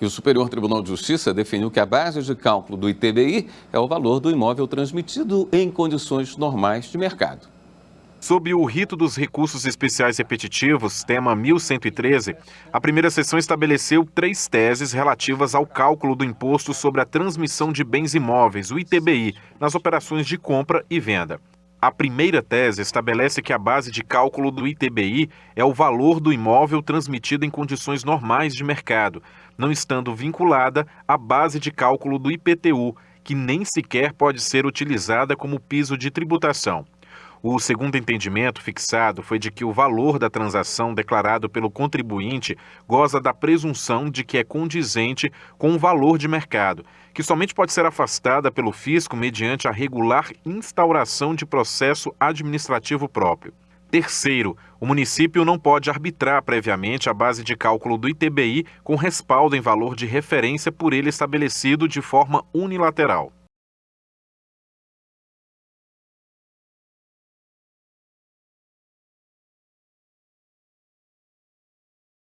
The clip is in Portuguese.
E o Superior Tribunal de Justiça definiu que a base de cálculo do ITBI é o valor do imóvel transmitido em condições normais de mercado. Sob o rito dos recursos especiais repetitivos, tema 1113, a primeira sessão estabeleceu três teses relativas ao cálculo do imposto sobre a transmissão de bens imóveis, o ITBI, nas operações de compra e venda. A primeira tese estabelece que a base de cálculo do ITBI é o valor do imóvel transmitido em condições normais de mercado, não estando vinculada à base de cálculo do IPTU, que nem sequer pode ser utilizada como piso de tributação. O segundo entendimento fixado foi de que o valor da transação declarado pelo contribuinte goza da presunção de que é condizente com o valor de mercado, que somente pode ser afastada pelo fisco mediante a regular instauração de processo administrativo próprio. Terceiro, o município não pode arbitrar previamente a base de cálculo do ITBI com respaldo em valor de referência por ele estabelecido de forma unilateral.